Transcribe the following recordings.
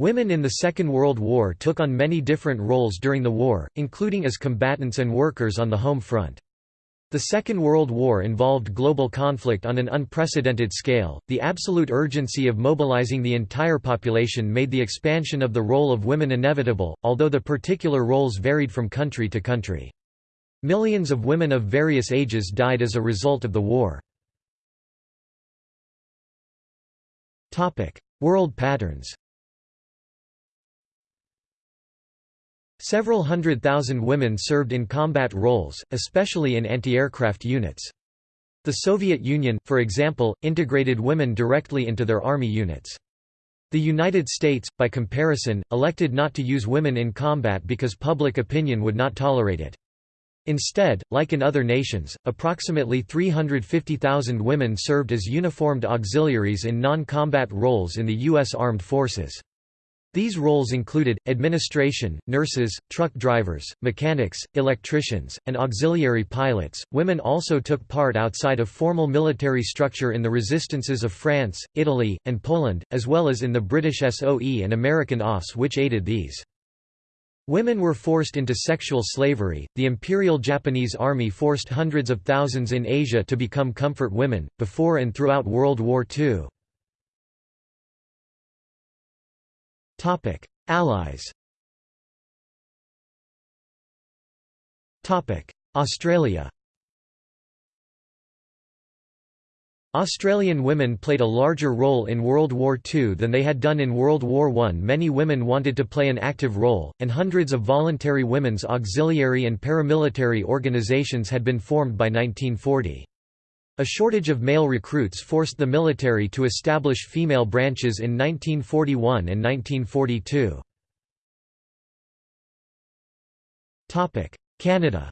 Women in the Second World War took on many different roles during the war, including as combatants and workers on the home front. The Second World War involved global conflict on an unprecedented scale. The absolute urgency of mobilizing the entire population made the expansion of the role of women inevitable, although the particular roles varied from country to country. Millions of women of various ages died as a result of the war. Topic: World patterns Several hundred thousand women served in combat roles, especially in anti-aircraft units. The Soviet Union, for example, integrated women directly into their army units. The United States, by comparison, elected not to use women in combat because public opinion would not tolerate it. Instead, like in other nations, approximately 350,000 women served as uniformed auxiliaries in non-combat roles in the U.S. Armed Forces. These roles included, administration, nurses, truck drivers, mechanics, electricians, and auxiliary pilots. Women also took part outside of formal military structure in the resistances of France, Italy, and Poland, as well as in the British SOE and American OSS which aided these. Women were forced into sexual slavery. The Imperial Japanese Army forced hundreds of thousands in Asia to become comfort women, before and throughout World War II. Topic: Allies. Topic: Australia. Australian women played a larger role in World War II than they had done in World War I. Many women wanted to play an active role, and hundreds of voluntary women's auxiliary and paramilitary organisations had been formed by 1940. A shortage of male recruits forced the military to establish female branches in 1941 and 1942. Canada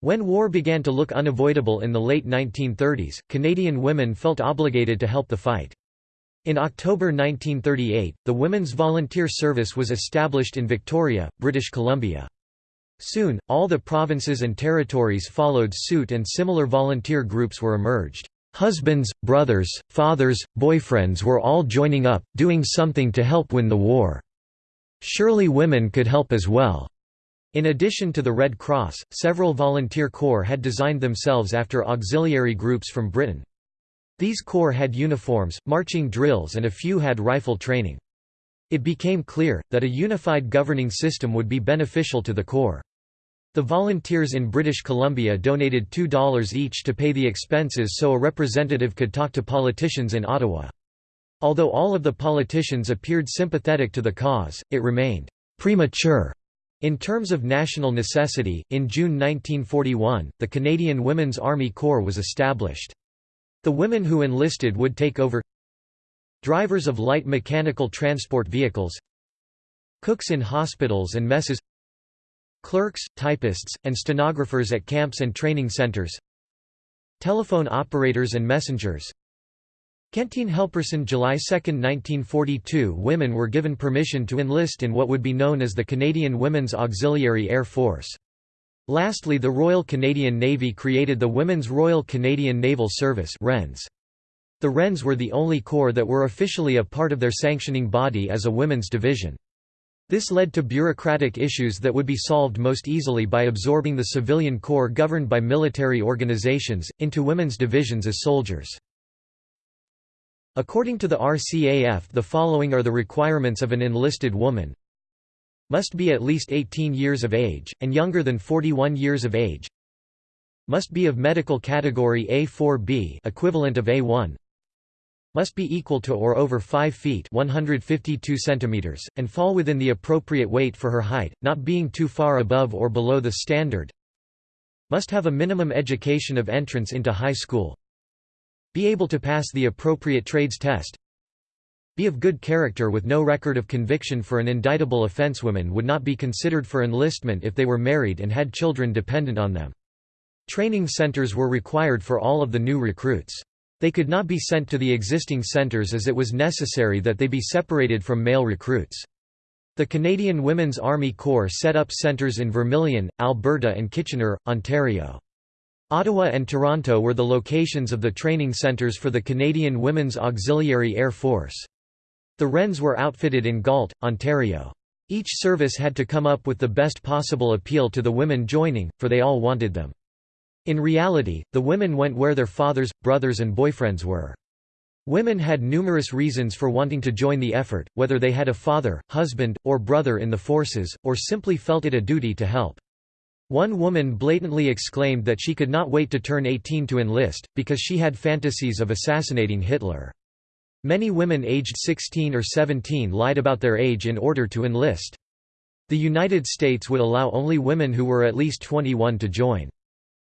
When war began to look unavoidable in the late 1930s, Canadian women felt obligated to help the fight. In October 1938, the Women's Volunteer Service was established in Victoria, British Columbia. Soon, all the provinces and territories followed suit and similar volunteer groups were emerged. Husbands, brothers, fathers, boyfriends were all joining up, doing something to help win the war. Surely women could help as well. In addition to the Red Cross, several volunteer corps had designed themselves after auxiliary groups from Britain. These corps had uniforms, marching drills and a few had rifle training. It became clear, that a unified governing system would be beneficial to the corps. The volunteers in British Columbia donated $2 each to pay the expenses so a representative could talk to politicians in Ottawa. Although all of the politicians appeared sympathetic to the cause, it remained premature. In terms of national necessity, in June 1941, the Canadian Women's Army Corps was established. The women who enlisted would take over drivers of light mechanical transport vehicles cooks in hospitals and messes Clerks, typists, and stenographers at camps and training centers Telephone operators and messengers Canteen Helperson July 2, 1942 Women were given permission to enlist in what would be known as the Canadian Women's Auxiliary Air Force. Lastly the Royal Canadian Navy created the Women's Royal Canadian Naval Service WRENS. The WRENS were the only corps that were officially a part of their sanctioning body as a women's division. This led to bureaucratic issues that would be solved most easily by absorbing the civilian corps governed by military organizations, into women's divisions as soldiers. According to the RCAF the following are the requirements of an enlisted woman. Must be at least 18 years of age, and younger than 41 years of age. Must be of medical category A4B equivalent of A1 must be equal to or over 5 feet 152 centimeters, and fall within the appropriate weight for her height, not being too far above or below the standard must have a minimum education of entrance into high school be able to pass the appropriate trades test be of good character with no record of conviction for an indictable offense women would not be considered for enlistment if they were married and had children dependent on them. Training centers were required for all of the new recruits. They could not be sent to the existing centres as it was necessary that they be separated from male recruits. The Canadian Women's Army Corps set up centres in Vermilion, Alberta and Kitchener, Ontario. Ottawa and Toronto were the locations of the training centres for the Canadian Women's Auxiliary Air Force. The Wrens were outfitted in Galt, Ontario. Each service had to come up with the best possible appeal to the women joining, for they all wanted them. In reality, the women went where their fathers, brothers and boyfriends were. Women had numerous reasons for wanting to join the effort, whether they had a father, husband, or brother in the forces, or simply felt it a duty to help. One woman blatantly exclaimed that she could not wait to turn 18 to enlist, because she had fantasies of assassinating Hitler. Many women aged 16 or 17 lied about their age in order to enlist. The United States would allow only women who were at least 21 to join.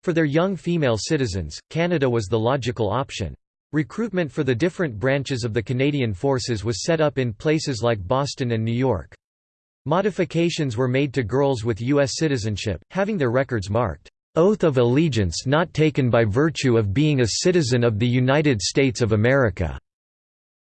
For their young female citizens, Canada was the logical option. Recruitment for the different branches of the Canadian Forces was set up in places like Boston and New York. Modifications were made to girls with U.S. citizenship, having their records marked, "'Oath of Allegiance not taken by virtue of being a citizen of the United States of America'".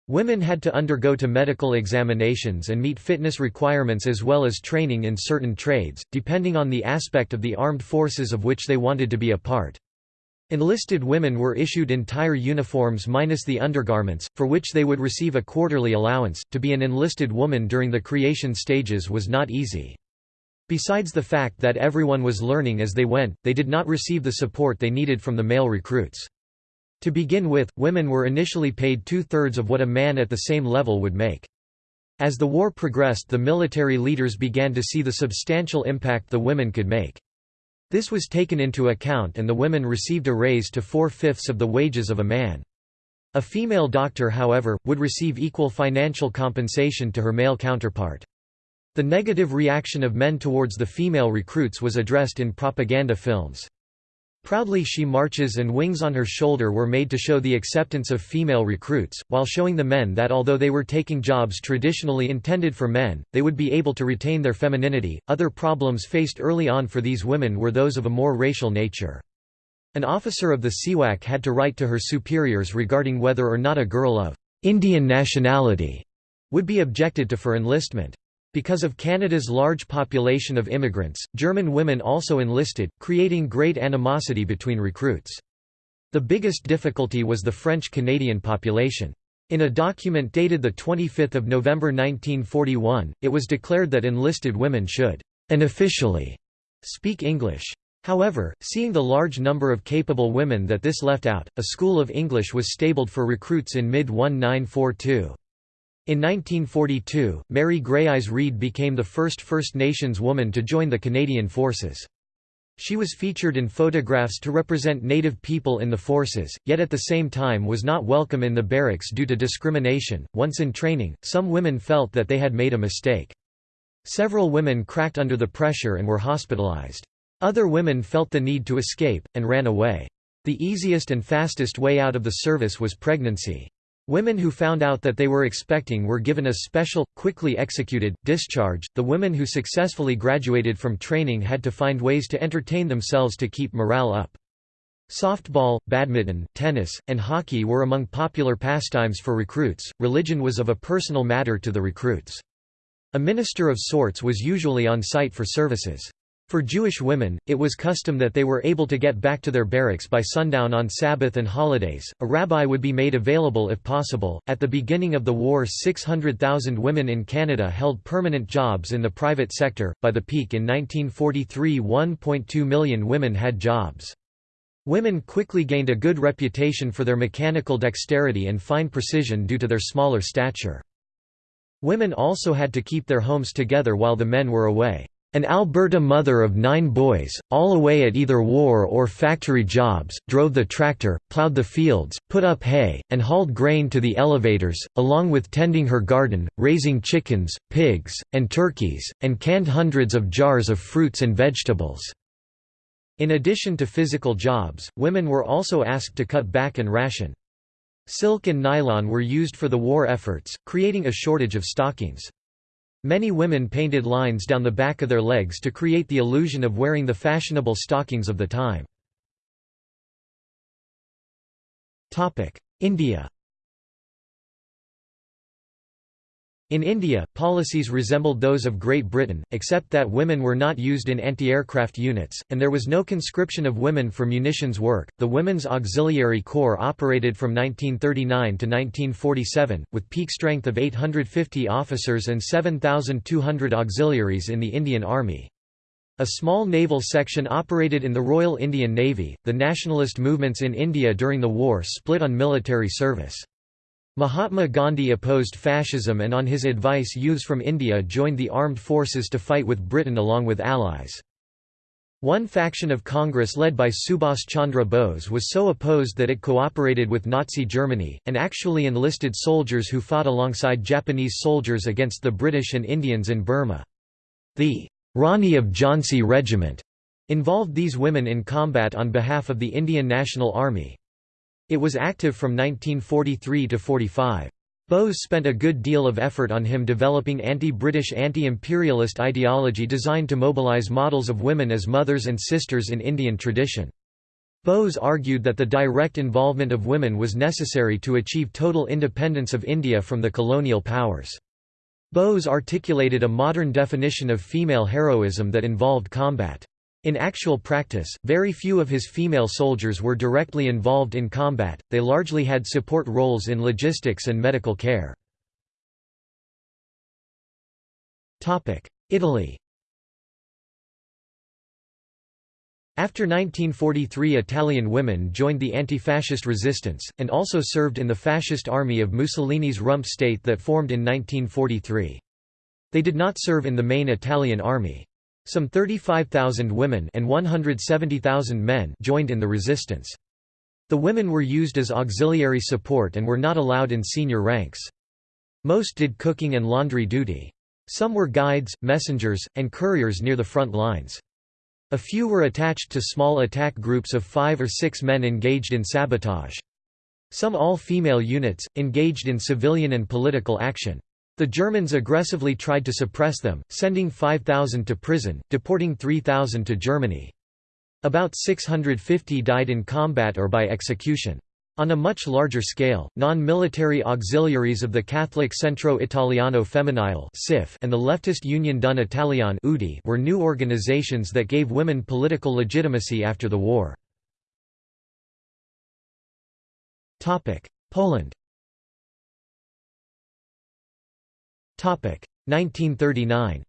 Women had to undergo to medical examinations and meet fitness requirements as well as training in certain trades, depending on the aspect of the armed forces of which they wanted to be a part. Enlisted women were issued entire uniforms minus the undergarments, for which they would receive a quarterly allowance. To be an enlisted woman during the creation stages was not easy. Besides the fact that everyone was learning as they went, they did not receive the support they needed from the male recruits. To begin with, women were initially paid two-thirds of what a man at the same level would make. As the war progressed the military leaders began to see the substantial impact the women could make. This was taken into account and the women received a raise to four-fifths of the wages of a man. A female doctor however, would receive equal financial compensation to her male counterpart. The negative reaction of men towards the female recruits was addressed in propaganda films. Proudly She Marches and Wings on Her Shoulder were made to show the acceptance of female recruits, while showing the men that although they were taking jobs traditionally intended for men, they would be able to retain their femininity. Other problems faced early on for these women were those of a more racial nature. An officer of the CWAC had to write to her superiors regarding whether or not a girl of Indian nationality would be objected to for enlistment. Because of Canada's large population of immigrants, German women also enlisted, creating great animosity between recruits. The biggest difficulty was the French-Canadian population. In a document dated 25 November 1941, it was declared that enlisted women should unofficially speak English. However, seeing the large number of capable women that this left out, a school of English was stabled for recruits in mid-1942. In 1942, Mary Greyeyes Reed became the first First Nations woman to join the Canadian Forces. She was featured in photographs to represent Native people in the forces, yet at the same time was not welcome in the barracks due to discrimination. Once in training, some women felt that they had made a mistake. Several women cracked under the pressure and were hospitalized. Other women felt the need to escape, and ran away. The easiest and fastest way out of the service was pregnancy. Women who found out that they were expecting were given a special, quickly executed, discharge. The women who successfully graduated from training had to find ways to entertain themselves to keep morale up. Softball, badminton, tennis, and hockey were among popular pastimes for recruits. Religion was of a personal matter to the recruits. A minister of sorts was usually on site for services. For Jewish women, it was custom that they were able to get back to their barracks by sundown on Sabbath and holidays. A rabbi would be made available if possible. At the beginning of the war, 600,000 women in Canada held permanent jobs in the private sector. By the peak in 1943, 1.2 million women had jobs. Women quickly gained a good reputation for their mechanical dexterity and fine precision due to their smaller stature. Women also had to keep their homes together while the men were away. An Alberta mother of nine boys, all away at either war or factory jobs, drove the tractor, ploughed the fields, put up hay, and hauled grain to the elevators, along with tending her garden, raising chickens, pigs, and turkeys, and canned hundreds of jars of fruits and vegetables. In addition to physical jobs, women were also asked to cut back and ration. Silk and nylon were used for the war efforts, creating a shortage of stockings. Many women painted lines down the back of their legs to create the illusion of wearing the fashionable stockings of the time. India In India, policies resembled those of Great Britain, except that women were not used in anti-aircraft units, and there was no conscription of women for munitions work. The Women's Auxiliary Corps operated from 1939 to 1947, with peak strength of 850 officers and 7,200 auxiliaries in the Indian Army. A small naval section operated in the Royal Indian Navy. The nationalist movements in India during the war split on military service. Mahatma Gandhi opposed fascism and on his advice youths from India joined the armed forces to fight with Britain along with allies. One faction of Congress led by Subhas Chandra Bose was so opposed that it cooperated with Nazi Germany, and actually enlisted soldiers who fought alongside Japanese soldiers against the British and Indians in Burma. The Rani of Jhansi Regiment involved these women in combat on behalf of the Indian National Army. It was active from 1943 to 45. Bose spent a good deal of effort on him developing anti-British anti-imperialist ideology designed to mobilise models of women as mothers and sisters in Indian tradition. Bose argued that the direct involvement of women was necessary to achieve total independence of India from the colonial powers. Bose articulated a modern definition of female heroism that involved combat. In actual practice, very few of his female soldiers were directly involved in combat, they largely had support roles in logistics and medical care. Italy After 1943 Italian women joined the anti-fascist resistance, and also served in the fascist army of Mussolini's rump state that formed in 1943. They did not serve in the main Italian army. Some 35,000 women and 170,000 men joined in the resistance. The women were used as auxiliary support and were not allowed in senior ranks. Most did cooking and laundry duty. Some were guides, messengers, and couriers near the front lines. A few were attached to small attack groups of five or six men engaged in sabotage. Some all-female units, engaged in civilian and political action. The Germans aggressively tried to suppress them, sending 5,000 to prison, deporting 3,000 to Germany. About 650 died in combat or by execution. On a much larger scale, non-military auxiliaries of the Catholic Centro Italiano Femminile and the leftist Unione Donne Italiane were new organizations that gave women political legitimacy after the war. Poland 1939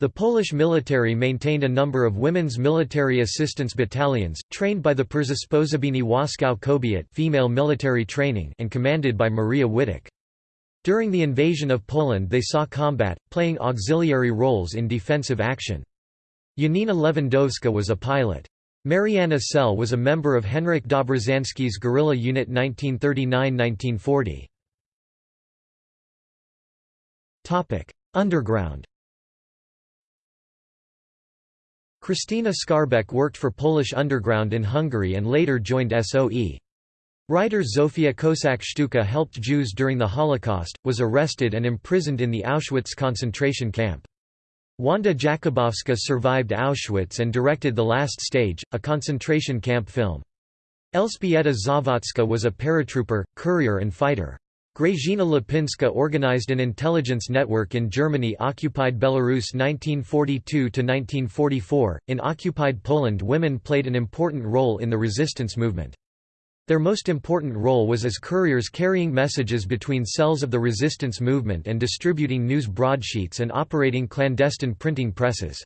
The Polish military maintained a number of women's military assistance battalions, trained by the Przysposobienie Wojskowe Kobiet female military training and commanded by Maria Wittek. During the invasion of Poland they saw combat, playing auxiliary roles in defensive action. Janina Lewandowska was a pilot. Marianna Sell was a member of Henryk Dobrzański's guerrilla unit 1939–1940. Underground Krystyna Skarbek worked for Polish Underground in Hungary and later joined SOE. Writer Zofia Kossak-Szczucka helped Jews during the Holocaust, was arrested and imprisoned in the Auschwitz concentration camp. Wanda Jakubowska survived Auschwitz and directed The Last Stage, a concentration camp film. Elżbieta Zawadzka was a paratrooper, courier and fighter. Grażyna Lipinska organized an intelligence network in Germany-occupied Belarus 1942–1944. In occupied Poland women played an important role in the resistance movement. Their most important role was as couriers carrying messages between cells of the resistance movement and distributing news broadsheets and operating clandestine printing presses.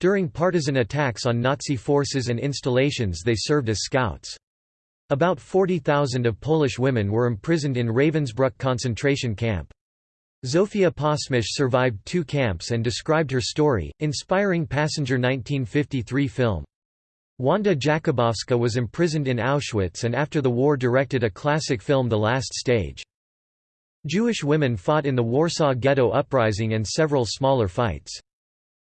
During partisan attacks on Nazi forces and installations they served as scouts. About 40,000 of Polish women were imprisoned in Ravensbrück concentration camp. Zofia Posmysz survived two camps and described her story, inspiring Passenger 1953 film. Wanda Jakubowska was imprisoned in Auschwitz and after the war directed a classic film The Last Stage. Jewish women fought in the Warsaw Ghetto Uprising and several smaller fights.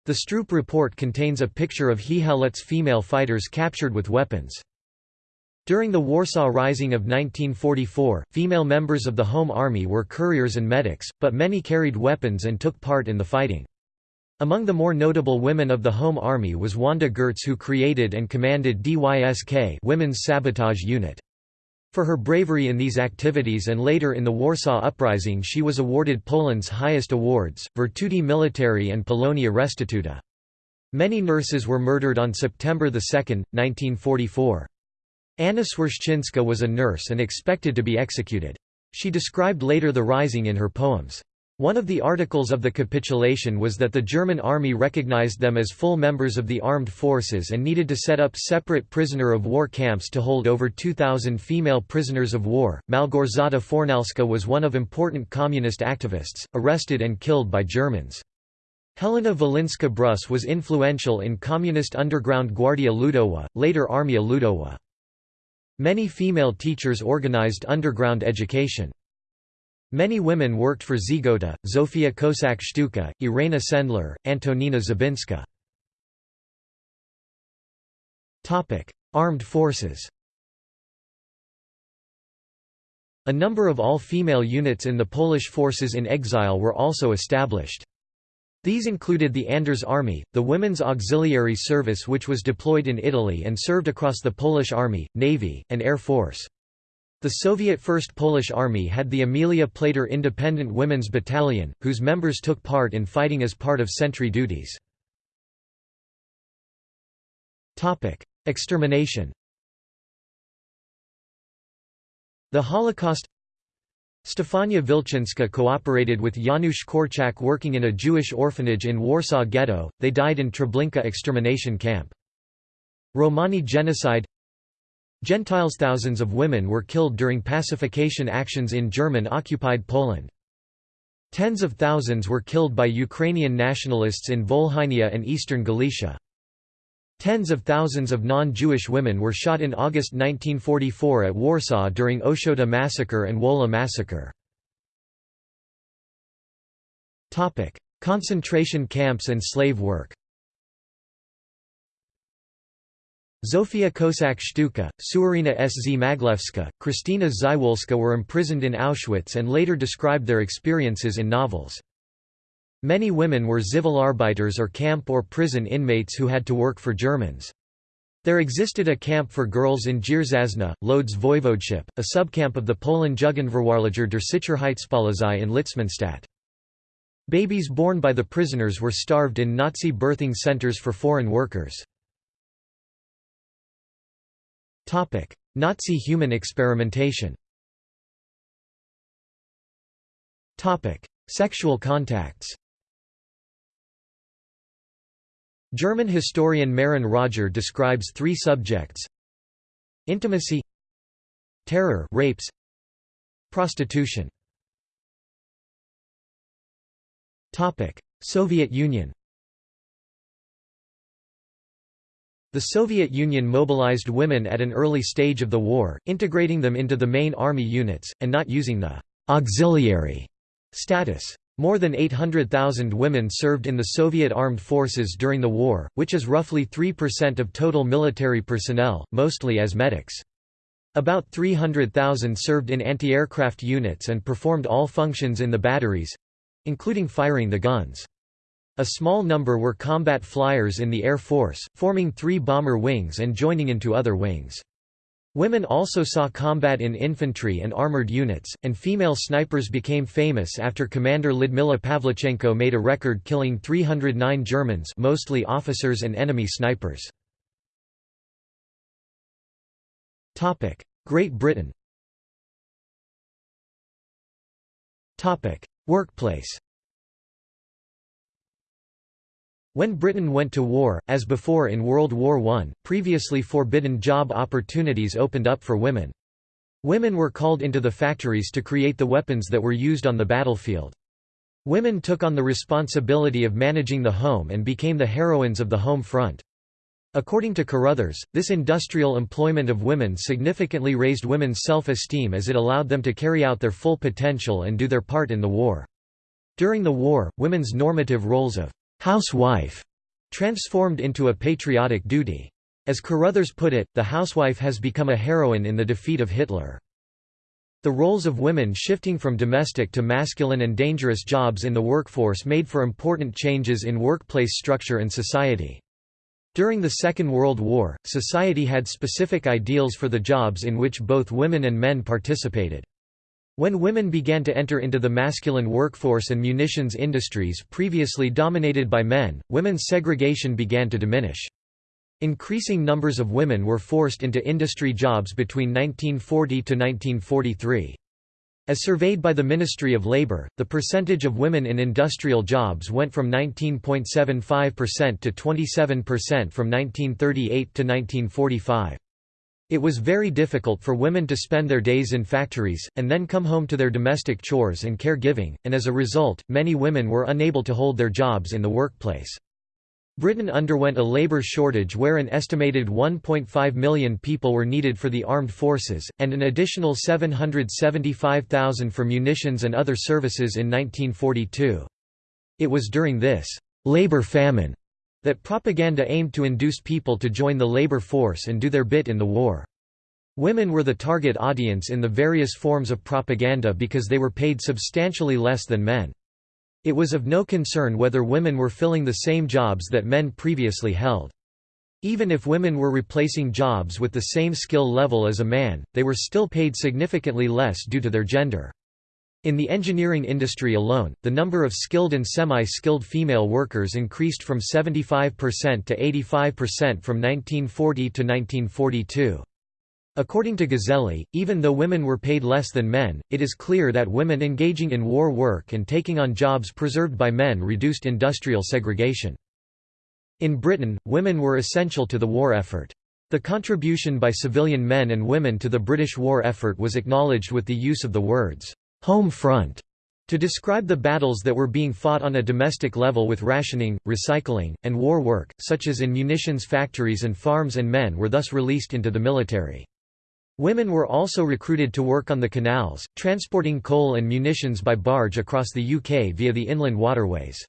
The Stroop report contains a picture of Hehalutz female fighters captured with weapons. During the Warsaw Rising of 1944, female members of the Home Army were couriers and medics, but many carried weapons and took part in the fighting. Among the more notable women of the Home Army was Wanda Gertz who created and commanded DYSK Women's Sabotage Unit. For her bravery in these activities and later in the Warsaw Uprising she was awarded Poland's highest awards, Virtuti Militari and Polonia Restituta. Many nurses were murdered on September 2, 1944. Anna Świrszczyńska was a nurse and expected to be executed. She described later the rising in her poems. One of the articles of the capitulation was that the German army recognized them as full members of the armed forces and needed to set up separate prisoner of war camps to hold over 2,000 female prisoners of war. Malgorzata Fornalska was one of important communist activists, arrested and killed by Germans. Helena Wolińska-Brus was influential in communist underground Gwardia Ludowa, later Armia Ludowa. Many female teachers organized underground education. Many women worked for Żegota, Zofia Kossak-Szczucka, Irena Sendler, Antonina Zabinska. Armed forces A number of all-female units in the Polish forces in exile were also established. These included the Anders Army, the Women's Auxiliary Service which was deployed in Italy and served across the Polish Army, Navy, and Air Force. The Soviet First Polish Army had the Emilia Plater Independent Women's Battalion, whose members took part in fighting as part of sentry duties. Extermination The Holocaust Stefania Wilczynska cooperated with Janusz Korczak working in a Jewish orphanage in Warsaw Ghetto, they died in Treblinka extermination camp. Romani genocide Gentiles thousands of women were killed during pacification actions in German-occupied Poland. Tens of thousands were killed by Ukrainian nationalists in Volhynia and eastern Galicia. Tens of thousands of non-Jewish women were shot in August 1944 at Warsaw during Ochota massacre and Wola massacre. Concentration camps and slave work Zofia Kossak-Szczucka, Suarina S. Z. Maglewska, Krystyna Żywulska were imprisoned in Auschwitz and later described their experiences in novels. Many women were Zivilarbeiters or camp or prison inmates who had to work for Germans. There existed a camp for girls in Dzierżazna, Lodz Voivodeship, a subcamp of the Poland Jugendverwahrlager der Sicherheitspolizei in Litzmannstadt. Babies born by the prisoners were starved in Nazi birthing centers for foreign workers. Nazi human experimentation Sexual contacts German historian Maren Roger describes three subjects Intimacy Terror rapes, Prostitution Soviet Union The Soviet Union mobilized women at an early stage of the war, integrating them into the main army units, and not using the «auxiliary» status. More than 800,000 women served in the Soviet armed forces during the war, which is roughly 3% of total military personnel, mostly as medics. About 300,000 served in anti-aircraft units and performed all functions in the batteries—including firing the guns. A small number were combat flyers in the Air Force, forming three bomber wings and joining into other wings. Women also saw combat in infantry and armored units, and female snipers became famous after Commander Lyudmila Pavlichenko made a record killing 309 Germans mostly officers and enemy snipers. Great Britain Workplace When Britain went to war, as before in World War I, previously forbidden job opportunities opened up for women. Women were called into the factories to create the weapons that were used on the battlefield. Women took on the responsibility of managing the home and became the heroines of the home front. According to Carruthers, this industrial employment of women significantly raised women's self-esteem as it allowed them to carry out their full potential and do their part in the war. During the war, women's normative roles of housewife transformed into a patriotic duty. As Carruthers put it, the housewife has become a heroine in the defeat of Hitler. The roles of women shifting from domestic to masculine and dangerous jobs in the workforce made for important changes in workplace structure and society. During the Second World War, society had specific ideals for the jobs in which both women and men participated. When women began to enter into the masculine workforce and munitions industries previously dominated by men, women's segregation began to diminish. Increasing numbers of women were forced into industry jobs between 1940 to 1943. As surveyed by the Ministry of Labour, the percentage of women in industrial jobs went from 19.75% to 27% from 1938 to 1945. It was very difficult for women to spend their days in factories, and then come home to their domestic chores and caregiving, and as a result, many women were unable to hold their jobs in the workplace. Britain underwent a labour shortage where an estimated 1.5 million people were needed for the armed forces, and an additional 775,000 for munitions and other services in 1942. It was during this «labour famine» that propaganda aimed to induce people to join the labour force and do their bit in the war. Women were the target audience in the various forms of propaganda because they were paid substantially less than men. It was of no concern whether women were filling the same jobs that men previously held. Even if women were replacing jobs with the same skill level as a man, they were still paid significantly less due to their gender. In the engineering industry alone, the number of skilled and semi-skilled female workers increased from 75% to 85% from 1940 to 1942. According to Gazeley, even though women were paid less than men, it is clear that women engaging in war work and taking on jobs preserved by men reduced industrial segregation. In Britain, women were essential to the war effort. The contribution by civilian men and women to the British war effort was acknowledged with the use of the words, "'home front' to describe the battles that were being fought on a domestic level with rationing, recycling, and war work, such as in munitions factories and farms and men were thus released into the military. Women were also recruited to work on the canals, transporting coal and munitions by barge across the UK via the inland waterways.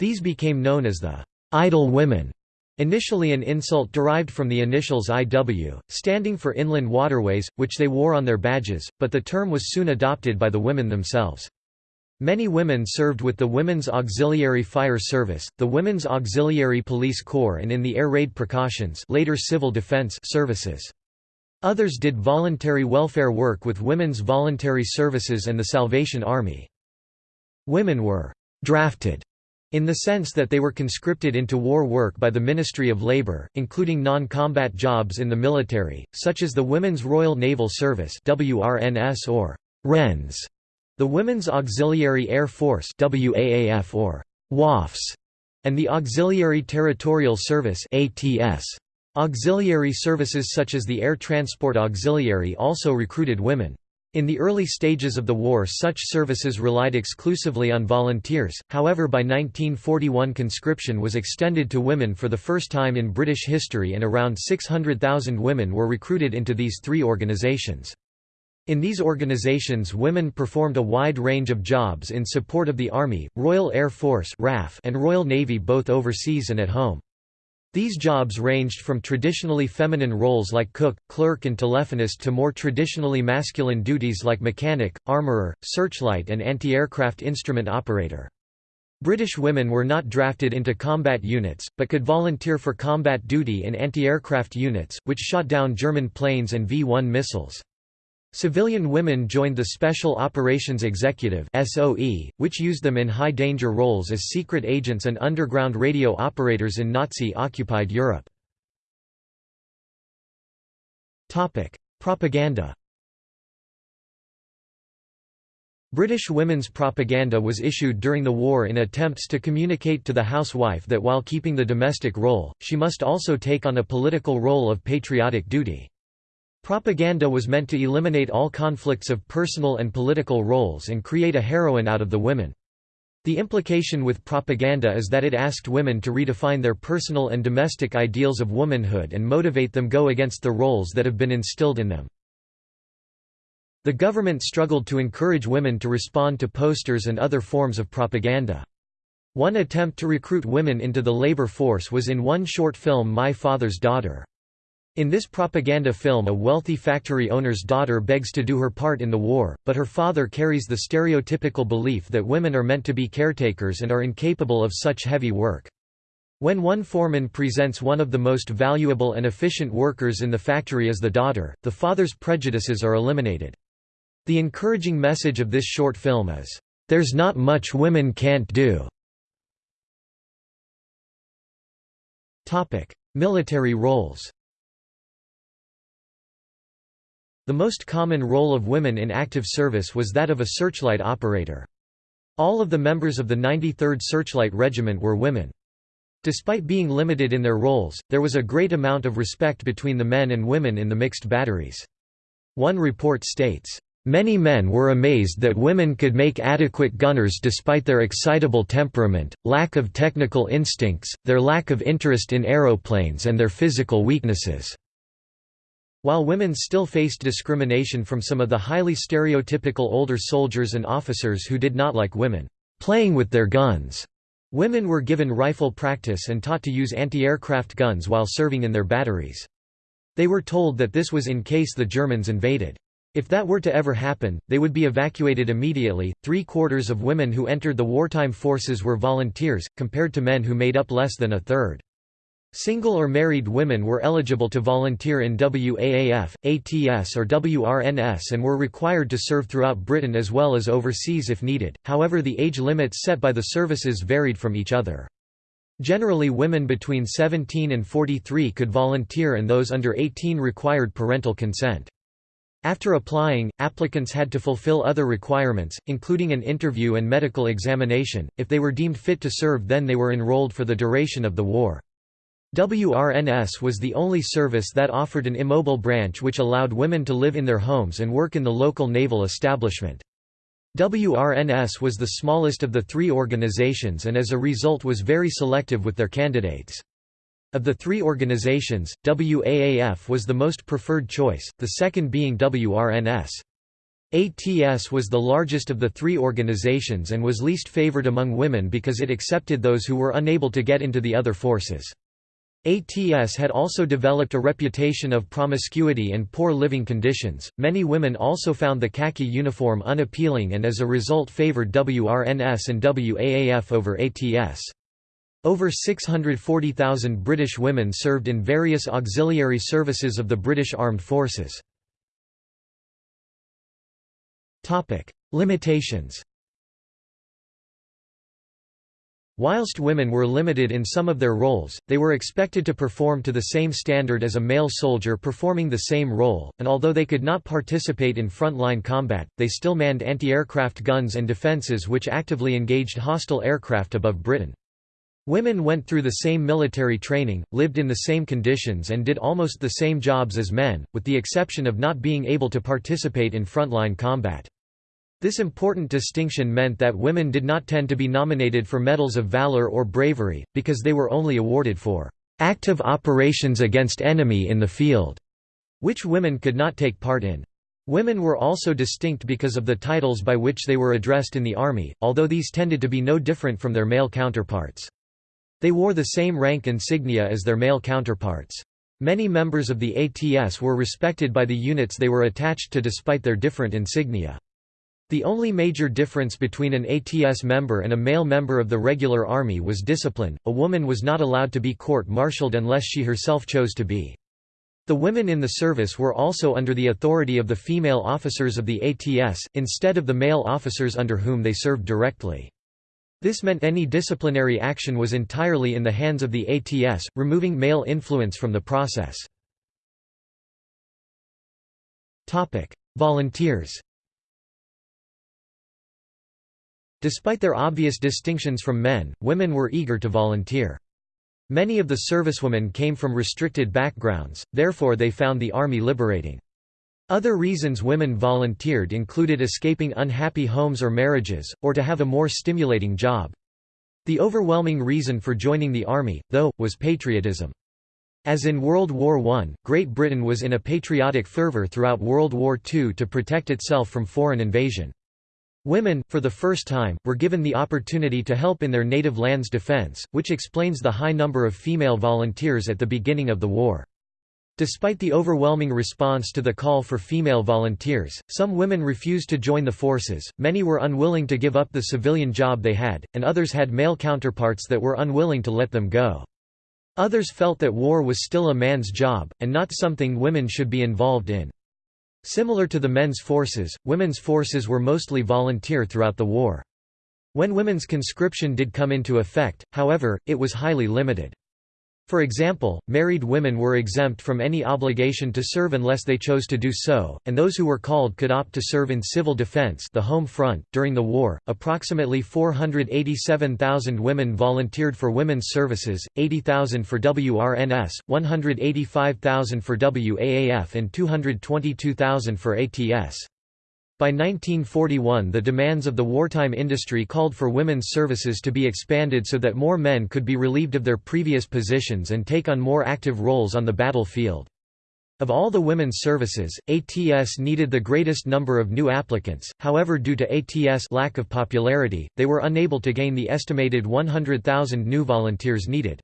These became known as the «idle women», initially an insult derived from the initials IW, standing for Inland Waterways, which they wore on their badges, but the term was soon adopted by the women themselves. Many women served with the Women's Auxiliary Fire Service, the Women's Auxiliary Police Corps and in the Air Raid Precautions later Civil Defense services. Others did voluntary welfare work with Women's Voluntary Services and the Salvation Army. Women were «drafted» in the sense that they were conscripted into war work by the Ministry of Labour, including non-combat jobs in the military, such as the Women's Royal Naval Service WRNS or Wrens, the Women's Auxiliary Air Force WAAF or WAFs, and the Auxiliary Territorial Service ATS. Auxiliary services such as the Air Transport Auxiliary also recruited women. In the early stages of the war such services relied exclusively on volunteers, however by 1941 conscription was extended to women for the first time in British history and around 600,000 women were recruited into these three organisations. In these organisations women performed a wide range of jobs in support of the Army, Royal Air Force and Royal Navy both overseas and at home. These jobs ranged from traditionally feminine roles like cook, clerk and telephonist to more traditionally masculine duties like mechanic, armourer, searchlight and anti-aircraft instrument operator. British women were not drafted into combat units, but could volunteer for combat duty in anti-aircraft units, which shot down German planes and V-1 missiles. Civilian women joined the Special Operations Executive (SOE), which used them in high-danger roles as secret agents and underground radio operators in Nazi-occupied Europe. Topic: Propaganda. British women's propaganda was issued during the war in attempts to communicate to the housewife that while keeping the domestic role, she must also take on a political role of patriotic duty. Propaganda was meant to eliminate all conflicts of personal and political roles and create a heroine out of the women. The implication with propaganda is that it asked women to redefine their personal and domestic ideals of womanhood and motivate them go against the roles that have been instilled in them. The government struggled to encourage women to respond to posters and other forms of propaganda. One attempt to recruit women into the labor force was in one short film My Father's Daughter. In this propaganda film a wealthy factory owner's daughter begs to do her part in the war, but her father carries the stereotypical belief that women are meant to be caretakers and are incapable of such heavy work. When one foreman presents one of the most valuable and efficient workers in the factory as the daughter, the father's prejudices are eliminated. The encouraging message of this short film is, "...there's not much women can't do." Military roles The most common role of women in active service was that of a searchlight operator. All of the members of the 93rd Searchlight Regiment were women. Despite being limited in their roles, there was a great amount of respect between the men and women in the mixed batteries. One report states, Many men were amazed that women could make adequate gunners despite their excitable temperament, lack of technical instincts, their lack of interest in aeroplanes and their physical weaknesses. While women still faced discrimination from some of the highly stereotypical older soldiers and officers who did not like women playing with their guns, women were given rifle practice and taught to use anti-aircraft guns while serving in their batteries. They were told that this was in case the Germans invaded. If that were to ever happen, they would be evacuated immediately. Three quarters of women who entered the wartime forces were volunteers, compared to men who made up less than a third. Single or married women were eligible to volunteer in WAAF, ATS or WRNS and were required to serve throughout Britain as well as overseas if needed, however the age limits set by the services varied from each other. Generally women between 17 and 43 could volunteer and those under 18 required parental consent. After applying, applicants had to fulfill other requirements, including an interview and medical examination. If they were deemed fit to serve then they were enrolled for the duration of the war. WRNS was the only service that offered an immobile branch which allowed women to live in their homes and work in the local naval establishment. WRNS was the smallest of the three organizations and as a result was very selective with their candidates. Of the three organizations, WAAF was the most preferred choice, the second being WRNS. ATS was the largest of the three organizations and was least favored among women because it accepted those who were unable to get into the other forces. ATS had also developed a reputation of promiscuity and poor living conditions. Many women also found the khaki uniform unappealing and as a result favored WRNS and WAAF over ATS. Over 640,000 British women served in various auxiliary services of the British Armed Forces. Topic: Limitations Whilst women were limited in some of their roles, they were expected to perform to the same standard as a male soldier performing the same role, and although they could not participate in front-line combat, they still manned anti-aircraft guns and defences which actively engaged hostile aircraft above Britain. Women went through the same military training, lived in the same conditions and did almost the same jobs as men, with the exception of not being able to participate in frontline combat. This important distinction meant that women did not tend to be nominated for medals of valor or bravery, because they were only awarded for active operations against enemy in the field, which women could not take part in. Women were also distinct because of the titles by which they were addressed in the army, although these tended to be no different from their male counterparts. They wore the same rank insignia as their male counterparts. Many members of the ATS were respected by the units they were attached to despite their different insignia. The only major difference between an ATS member and a male member of the regular army was discipline, a woman was not allowed to be court-martialed unless she herself chose to be. The women in the service were also under the authority of the female officers of the ATS, instead of the male officers under whom they served directly. This meant any disciplinary action was entirely in the hands of the ATS, removing male influence from the process. Volunteers Despite their obvious distinctions from men, women were eager to volunteer. Many of the servicewomen came from restricted backgrounds, therefore they found the army liberating. Other reasons women volunteered included escaping unhappy homes or marriages, or to have a more stimulating job. The overwhelming reason for joining the army, though, was patriotism. As in World War I, Great Britain was in a patriotic fervour throughout World War II to protect itself from foreign invasion. Women, for the first time, were given the opportunity to help in their native land's defense, which explains the high number of female volunteers at the beginning of the war. Despite the overwhelming response to the call for female volunteers, some women refused to join the forces, many were unwilling to give up the civilian job they had, and others had male counterparts that were unwilling to let them go. Others felt that war was still a man's job, and not something women should be involved in. Similar to the men's forces, women's forces were mostly volunteer throughout the war. When women's conscription did come into effect, however, it was highly limited. For example, married women were exempt from any obligation to serve unless they chose to do so, and those who were called could opt to serve in civil defense, the home front. During the war, approximately 487,000 women volunteered for women's services, 80,000 for WRNS, 185,000 for WAAF and 222,000 for ATS. By 1941 the demands of the wartime industry called for women's services to be expanded so that more men could be relieved of their previous positions and take on more active roles on the battlefield. Of all the women's services, ATS needed the greatest number of new applicants, however due to ATS lack of popularity, they were unable to gain the estimated 100,000 new volunteers needed.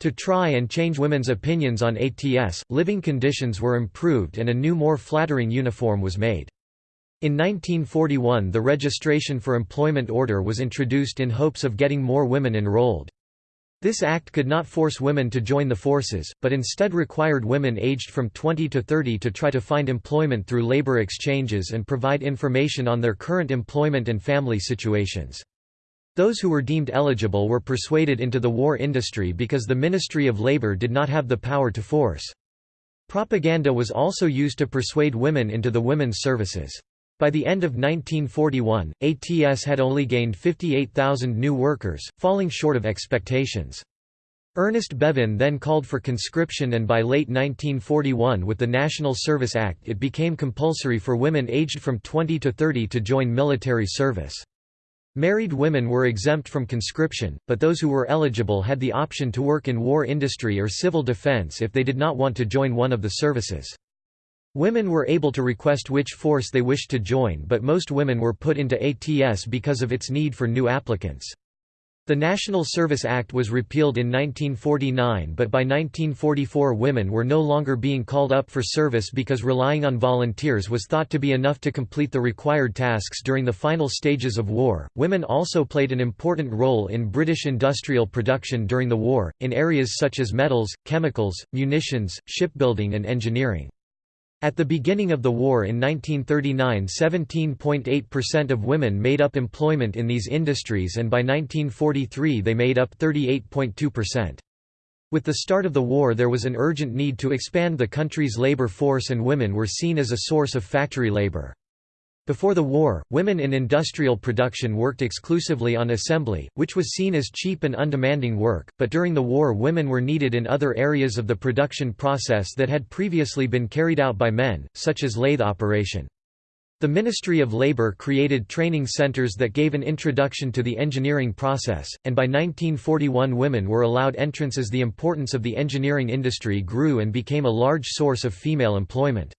To try and change women's opinions on ATS, living conditions were improved and a new more flattering uniform was made. In 1941 the Registration for Employment Order was introduced in hopes of getting more women enrolled. This act could not force women to join the forces, but instead required women aged from 20 to 30 to try to find employment through labor exchanges and provide information on their current employment and family situations. Those who were deemed eligible were persuaded into the war industry because the Ministry of Labor did not have the power to force. Propaganda was also used to persuade women into the women's services. By the end of 1941, ATS had only gained 58,000 new workers, falling short of expectations. Ernest Bevin then called for conscription and by late 1941 with the National Service Act it became compulsory for women aged from 20 to 30 to join military service. Married women were exempt from conscription, but those who were eligible had the option to work in war industry or civil defense if they did not want to join one of the services. Women were able to request which force they wished to join but most women were put into ATS because of its need for new applicants. The National Service Act was repealed in 1949 but by 1944 women were no longer being called up for service because relying on volunteers was thought to be enough to complete the required tasks during the final stages of war. Women also played an important role in British industrial production during the war, in areas such as metals, chemicals, munitions, shipbuilding and engineering. At the beginning of the war in 1939 17.8% of women made up employment in these industries and by 1943 they made up 38.2%. With the start of the war there was an urgent need to expand the country's labor force and women were seen as a source of factory labor. Before the war, women in industrial production worked exclusively on assembly, which was seen as cheap and undemanding work, but during the war women were needed in other areas of the production process that had previously been carried out by men, such as lathe operation. The Ministry of Labour created training centres that gave an introduction to the engineering process, and by 1941 women were allowed entrance as the importance of the engineering industry grew and became a large source of female employment.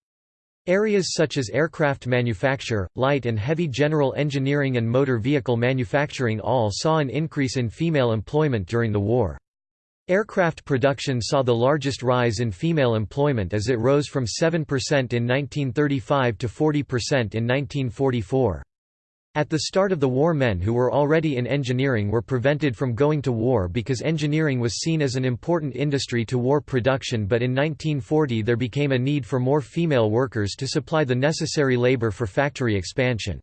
Areas such as aircraft manufacture, light and heavy general engineering and motor vehicle manufacturing all saw an increase in female employment during the war. Aircraft production saw the largest rise in female employment as it rose from 7% in 1935 to 40% in 1944. At the start of the war men who were already in engineering were prevented from going to war because engineering was seen as an important industry to war production but in 1940 there became a need for more female workers to supply the necessary labor for factory expansion.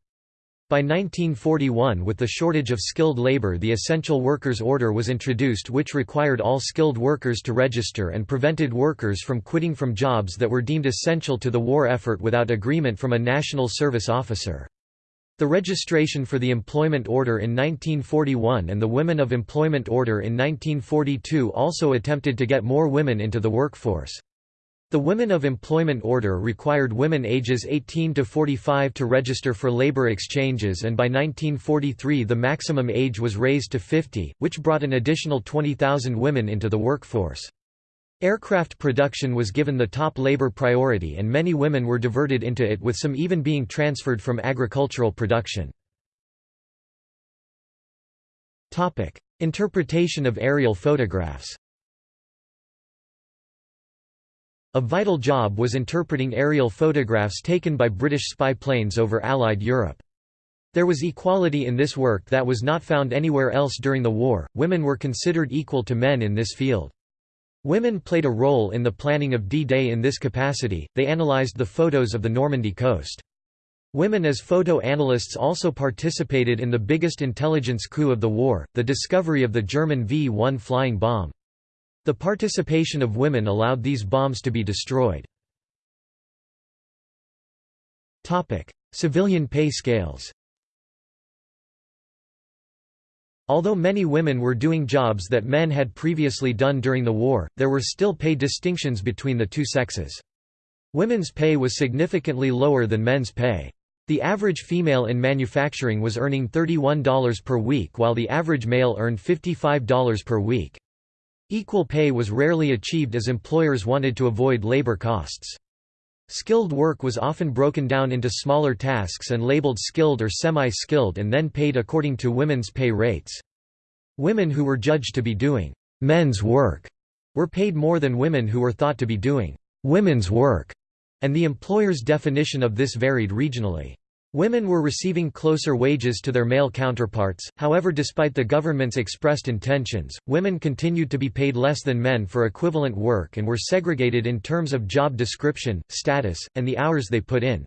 By 1941 with the shortage of skilled labor the Essential Workers Order was introduced which required all skilled workers to register and prevented workers from quitting from jobs that were deemed essential to the war effort without agreement from a national service officer. The registration for the Employment Order in 1941 and the Women of Employment Order in 1942 also attempted to get more women into the workforce. The Women of Employment Order required women ages 18 to 45 to register for labor exchanges and by 1943 the maximum age was raised to 50, which brought an additional 20,000 women into the workforce. Aircraft production was given the top labor priority and many women were diverted into it with some even being transferred from agricultural production. Interpretation of aerial photographs A vital job was interpreting aerial photographs taken by British spy planes over Allied Europe. There was equality in this work that was not found anywhere else during the war, women were considered equal to men in this field. Women played a role in the planning of D-Day in this capacity, they analysed the photos of the Normandy coast. Women as photo analysts also participated in the biggest intelligence coup of the war, the discovery of the German V-1 flying bomb. The participation of women allowed these bombs to be destroyed. Civilian pay scales Although many women were doing jobs that men had previously done during the war, there were still pay distinctions between the two sexes. Women's pay was significantly lower than men's pay. The average female in manufacturing was earning $31 per week while the average male earned $55 per week. Equal pay was rarely achieved as employers wanted to avoid labor costs. Skilled work was often broken down into smaller tasks and labeled skilled or semi-skilled and then paid according to women's pay rates. Women who were judged to be doing men's work were paid more than women who were thought to be doing women's work, and the employer's definition of this varied regionally. Women were receiving closer wages to their male counterparts, however despite the government's expressed intentions, women continued to be paid less than men for equivalent work and were segregated in terms of job description, status, and the hours they put in.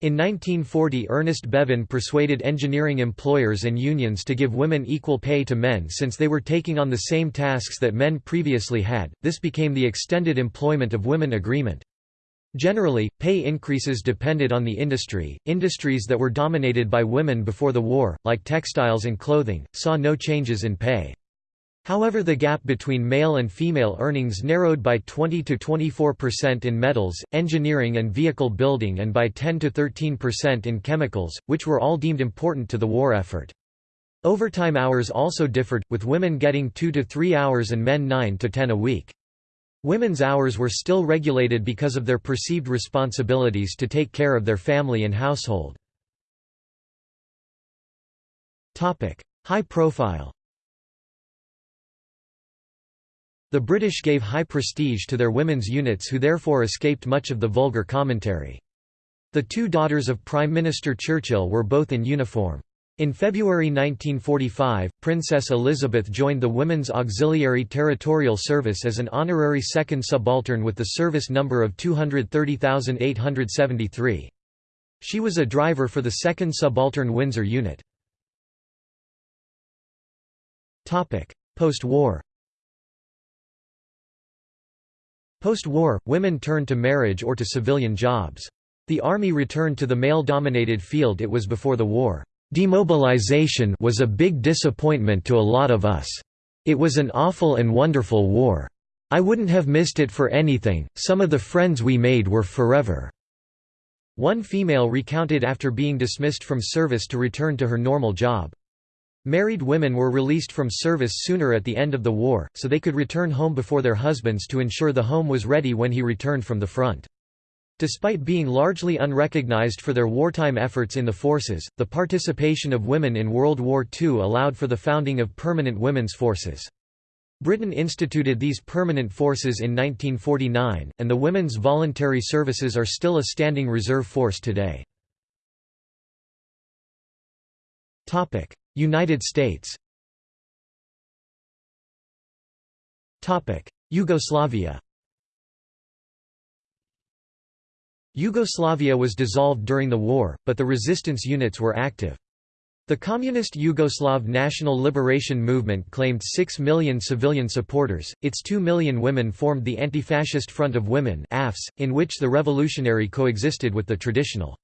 In 1940 Ernest Bevin persuaded engineering employers and unions to give women equal pay to men since they were taking on the same tasks that men previously had, this became the Extended Employment of Women Agreement. Generally, pay increases depended on the industry. Industries that were dominated by women before the war, like textiles and clothing, saw no changes in pay. However the gap between male and female earnings narrowed by 20 to 24% in metals, engineering and vehicle building and by 10 to 13% in chemicals, which were all deemed important to the war effort. Overtime hours also differed, with women getting 2 to 3 hours and men 9 to 10 a week. Women's hours were still regulated because of their perceived responsibilities to take care of their family and household. High profile The British gave high prestige to their women's units who therefore escaped much of the vulgar commentary. The two daughters of Prime Minister Churchill were both in uniform. In February 1945, Princess Elizabeth joined the Women's Auxiliary Territorial Service as an honorary second subaltern with the service number of 230,873. She was a driver for the 2nd Subaltern Windsor Unit. Post-war Post-war, women turned to marriage or to civilian jobs. The Army returned to the male-dominated field it was before the war. Demobilization was a big disappointment to a lot of us. It was an awful and wonderful war. I wouldn't have missed it for anything, some of the friends we made were forever." One female recounted after being dismissed from service to return to her normal job. Married women were released from service sooner at the end of the war, so they could return home before their husbands to ensure the home was ready when he returned from the front. Despite being largely unrecognized for their wartime efforts in the forces, the participation of women in World War II allowed for the founding of permanent women's forces. Britain instituted these permanent forces in 1949, and the women's voluntary services are still a standing reserve force today. United States Yugoslavia Yugoslavia was dissolved during the war, but the resistance units were active. The Communist Yugoslav National Liberation Movement claimed 6 million civilian supporters, its 2 million women formed the Anti-Fascist Front of Women in which the revolutionary coexisted with the traditional.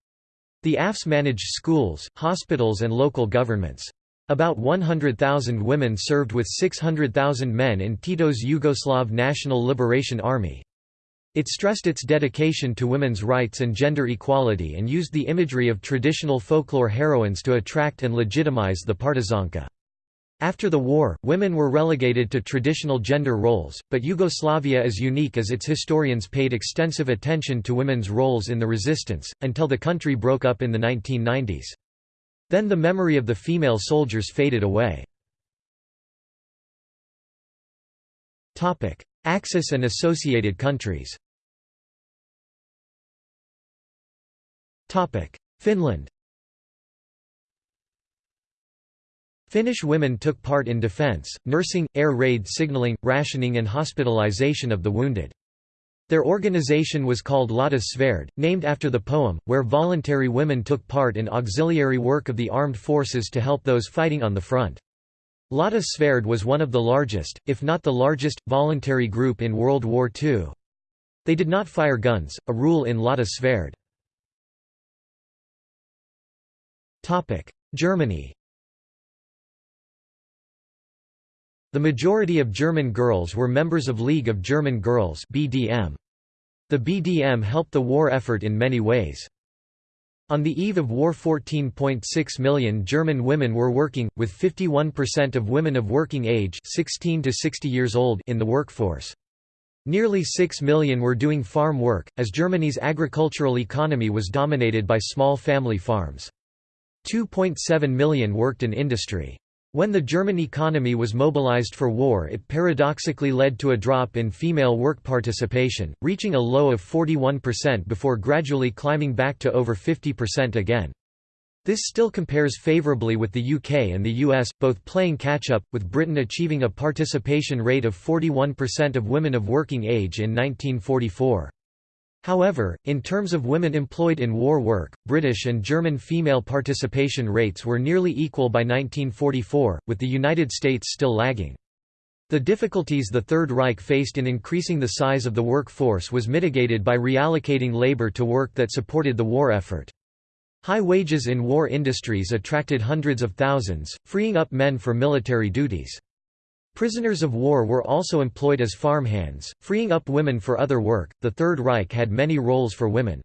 The AFS managed schools, hospitals and local governments. About 100,000 women served with 600,000 men in Tito's Yugoslav National Liberation Army. It stressed its dedication to women's rights and gender equality and used the imagery of traditional folklore heroines to attract and legitimize the partizanka. After the war, women were relegated to traditional gender roles, but Yugoslavia is unique as its historians paid extensive attention to women's roles in the resistance, until the country broke up in the 1990s. Then the memory of the female soldiers faded away. Axis and associated countries Finland Finnish women took part in defense, nursing, air raid signaling, rationing and hospitalization of the wounded. Their organization was called Lotta Svärd, named after the poem, where voluntary women took part in auxiliary work of the armed forces to help those fighting on the front. Lotta Svärd was one of the largest, if not the largest, voluntary group in World War II. They did not fire guns, a rule in Lotta Svärd. Germany The majority of German girls were members of League of German Girls BDM. The BDM helped the war effort in many ways. On the eve of war 14.6 million German women were working, with 51% of women of working age 16 to 60 years old in the workforce. Nearly 6 million were doing farm work, as Germany's agricultural economy was dominated by small family farms. 2.7 million worked in industry. When the German economy was mobilized for war it paradoxically led to a drop in female work participation, reaching a low of 41% before gradually climbing back to over 50% again. This still compares favourably with the UK and the US, both playing catch-up, with Britain achieving a participation rate of 41% of women of working age in 1944. However, in terms of women employed in war work, British and German female participation rates were nearly equal by 1944, with the United States still lagging. The difficulties the Third Reich faced in increasing the size of the workforce was mitigated by reallocating labor to work that supported the war effort. High wages in war industries attracted hundreds of thousands, freeing up men for military duties. Prisoners of war were also employed as farmhands, freeing up women for other work. The Third Reich had many roles for women.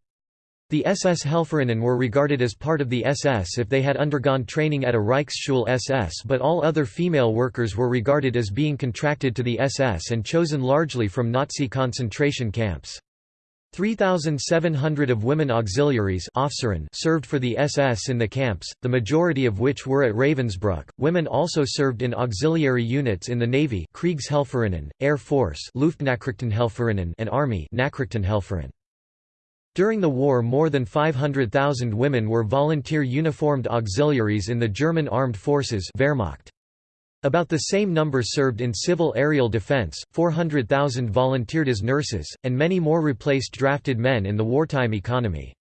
The SS Helferinnen were regarded as part of the SS if they had undergone training at a Reichsschule SS, but all other female workers were regarded as being contracted to the SS and chosen largely from Nazi concentration camps. 3,700 of women auxiliaries served for the SS in the camps, the majority of which were at Ravensbrück. Women also served in auxiliary units in the Navy Air Force and Army During the war more than 500,000 women were volunteer uniformed auxiliaries in the German armed forces Wehrmacht. About the same number served in civil aerial defense, 400,000 volunteered as nurses, and many more replaced drafted men in the wartime economy.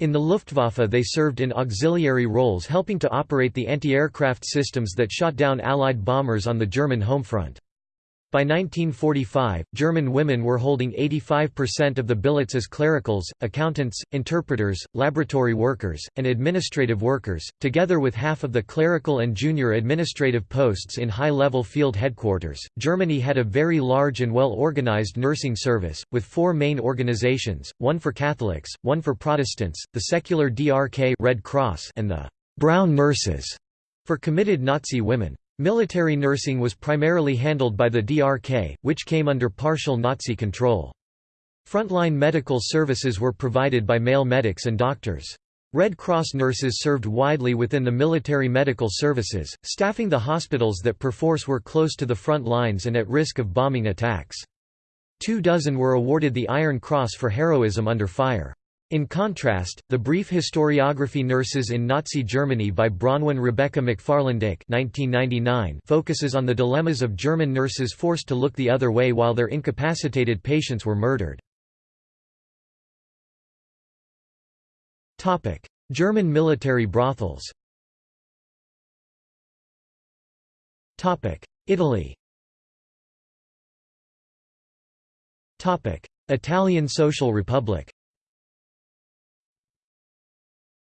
In the Luftwaffe they served in auxiliary roles helping to operate the anti-aircraft systems that shot down Allied bombers on the German home front. By 1945, German women were holding 85% of the billets as clericals, accountants, interpreters, laboratory workers, and administrative workers, together with half of the clerical and junior administrative posts in high-level field headquarters. Germany had a very large and well-organized nursing service, with four main organizations, one for Catholics, one for Protestants, the secular DRK Red Cross and the Brown Nurses for committed Nazi women. Military nursing was primarily handled by the DRK, which came under partial Nazi control. Frontline medical services were provided by male medics and doctors. Red Cross nurses served widely within the military medical services, staffing the hospitals that perforce were close to the front lines and at risk of bombing attacks. Two dozen were awarded the Iron Cross for heroism under fire. In contrast, the brief historiography Nurses in Nazi Germany by Bronwyn Rebecca McFarland-Icke focuses on the dilemmas of German nurses forced to look the other way while their incapacitated patients were murdered. German military brothels. Italy. Italian Social Republic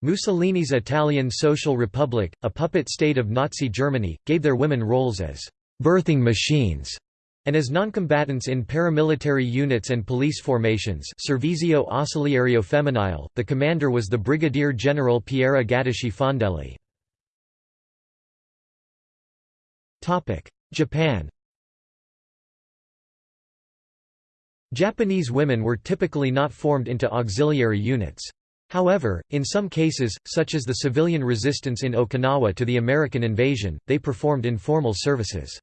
Mussolini's Italian Social Republic, a puppet state of Nazi Germany, gave their women roles as «birthing machines» and as noncombatants in paramilitary units and police formations Servizio Ausiliario Femminile, the commander was the Brigadier General Piera Gatteschi Fondelli. Japan Japanese women were typically not formed into auxiliary units. However, in some cases, such as the civilian resistance in Okinawa to the American invasion, they performed informal services.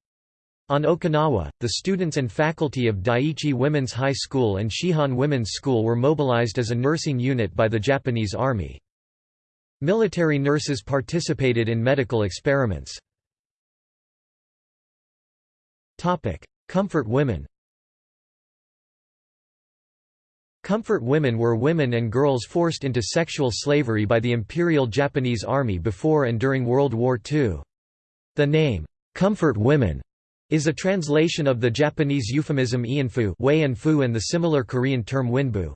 On Okinawa, the students and faculty of Daiichi Women's High School and Shihan Women's School were mobilized as a nursing unit by the Japanese Army. Military nurses participated in medical experiments. Comfort women Comfort women were women and girls forced into sexual slavery by the Imperial Japanese Army before and during World War II. The name, "'comfort women' is a translation of the Japanese euphemism ianfu and the similar Korean term winbu.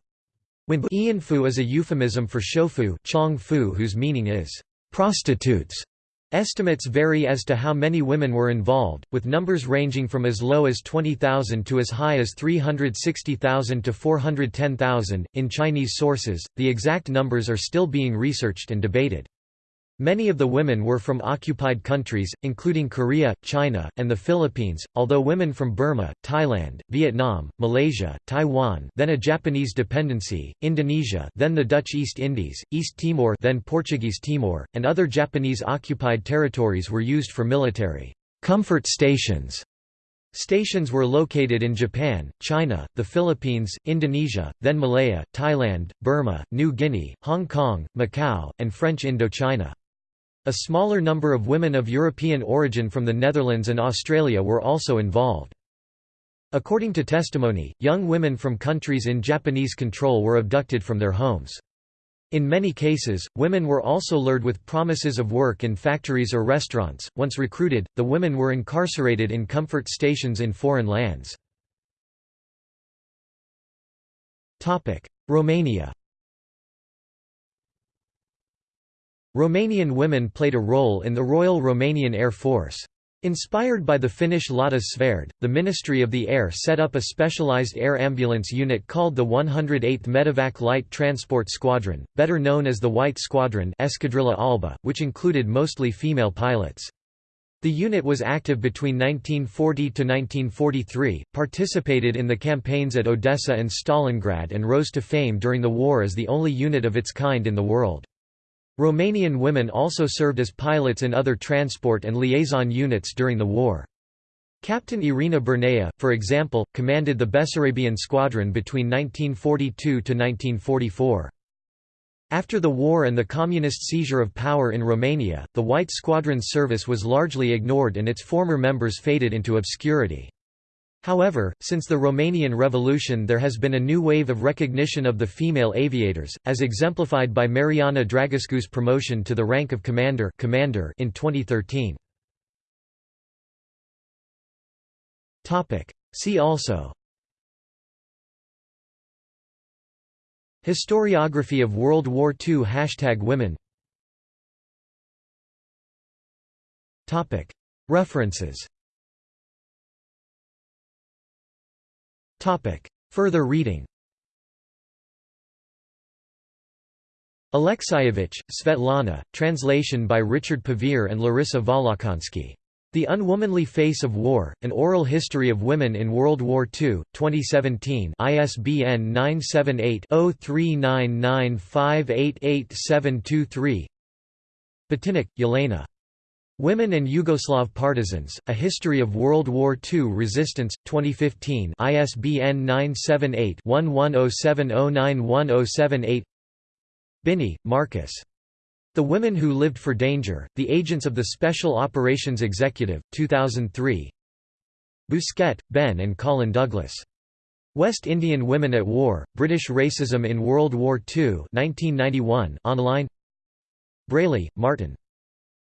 Ianfu is a euphemism for shofu chong whose meaning is prostitutes. Estimates vary as to how many women were involved, with numbers ranging from as low as 20,000 to as high as 360,000 to 410,000. In Chinese sources, the exact numbers are still being researched and debated. Many of the women were from occupied countries, including Korea, China, and the Philippines, although women from Burma, Thailand, Vietnam, Malaysia, Taiwan then a Japanese dependency, Indonesia then the Dutch East Indies, East Timor then Portuguese Timor, and other Japanese occupied territories were used for military comfort stations. Stations were located in Japan, China, the Philippines, Indonesia, then Malaya, Thailand, Burma, New Guinea, Hong Kong, Macau, and French Indochina. A smaller number of women of European origin from the Netherlands and Australia were also involved. According to testimony, young women from countries in Japanese control were abducted from their homes. In many cases, women were also lured with promises of work in factories or restaurants. Once recruited, the women were incarcerated in comfort stations in foreign lands. Romania Romanian women played a role in the Royal Romanian Air Force. Inspired by the Finnish Lotta Svärd, the Ministry of the Air set up a specialized air ambulance unit called the 108th Medevac Light Transport Squadron, better known as the White Squadron Escadrila Albă, which included mostly female pilots. The unit was active between 1940 to 1943, participated in the campaigns at Odessa and Stalingrad and rose to fame during the war as the only unit of its kind in the world. Romanian women also served as pilots in other transport and liaison units during the war. Captain Irina Bernea, for example, commanded the Bessarabian Squadron between 1942 to 1944. After the war and the communist seizure of power in Romania, the White Squadron's service was largely ignored and its former members faded into obscurity. However, since the Romanian Revolution there has been a new wave of recognition of the female aviators, as exemplified by Mariana Dragescu's promotion to the rank of commander, commander in 2013. See also. Historiography of World War II Hashtag Women. References Further reading Alexievich, Svetlana, translation by Richard Pevear and Larissa Volokhonsky. The Unwomanly Face of War, An Oral History of Women in World War II, 2017 ISBN 978-0399588723 Batinik, Yelena. Women and Yugoslav Partisans, A History of World War II Resistance, 2015 ISBN 978-1107091078 Binney, Marcus. The Women Who Lived for Danger, The Agents of the Special Operations Executive, 2003 Bousquet, Ben and Colin Douglas. West Indian Women at War, British Racism in World War II 1991, online Brayley, Martin.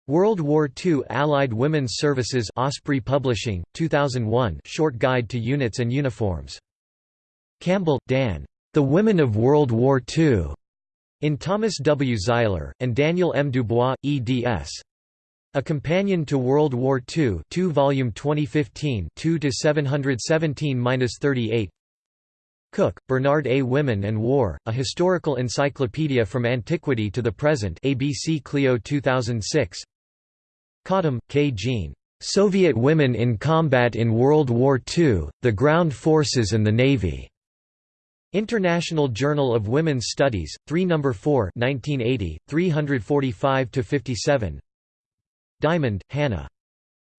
World War II Allied Women's Services Osprey Publishing, 2001 Short Guide to Units and Uniforms. Campbell, D'Ann. The Women of World War II. In Thomas W. Zeiler, and Daniel M. Dubois, eds. A Companion to World War II 2 volume 2015 2–717–38 Cook, Bernard A. Women and War, A Historical Encyclopedia from Antiquity to the Present ABC Clio 2006 Cottam, K. Jean. Soviet Women in Combat in World War II, the Ground Forces and the Navy. International Journal of Women's Studies, 3 No. 4 1980, 345–57 Diamond, Hannah.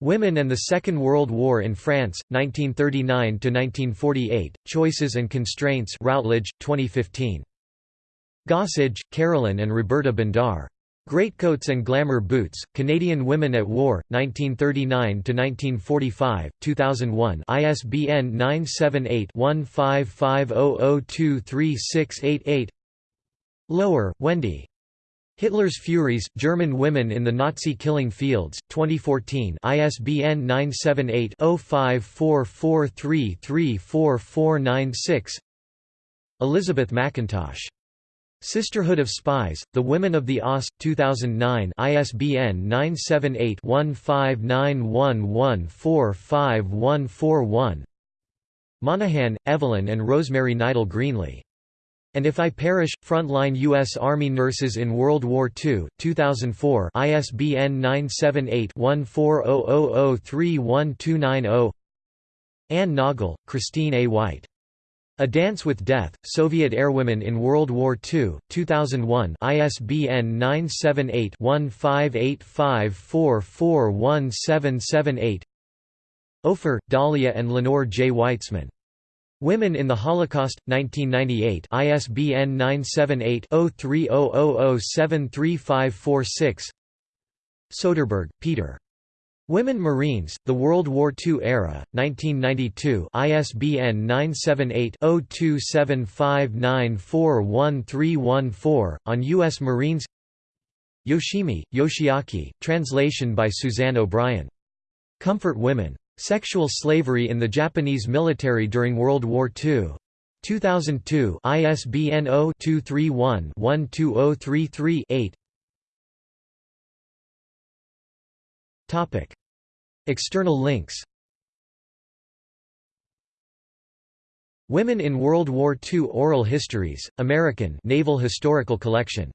Women and the Second World War in France, 1939–1948, Choices and Constraints Routledge, 2015. Gossage, Carolyn and Roberta Bondar. Greatcoats and Glamour Boots, Canadian Women at War, 1939–1945, 2001 ISBN 978-1550023688 Lower, Wendy. Hitler's Furies, German Women in the Nazi Killing Fields, 2014 ISBN 978-0544334496 Elizabeth McIntosh. Sisterhood of Spies, The Women of the OSS, 2009 ISBN 978-1591145141 Monahan, Evelyn and Rosemary Neidel-Greenlee. And If I Perish, Frontline U.S. Army Nurses in World War II, 2004 ISBN 978-1400031290 Anne Noggle, Christine A. White. A Dance with Death, Soviet Airwomen in World War II, 2001 ISBN 978-1585441778 Ofer, Dalia and Lenore J. Weitzman. Women in the Holocaust, 1998 ISBN 978-0300073546 Soderbergh, Peter. Women Marines, The World War II Era, 1992 ISBN 978-0275941314, on U.S. Marines Yoshimi, Yoshiaki, translation by Suzanne O'Brien. Comfort Women. Sexual Slavery in the Japanese Military During World War II. 2002 ISBN 0-231-12033-8 External links. Women in World War II Oral Histories, American Naval Historical Collection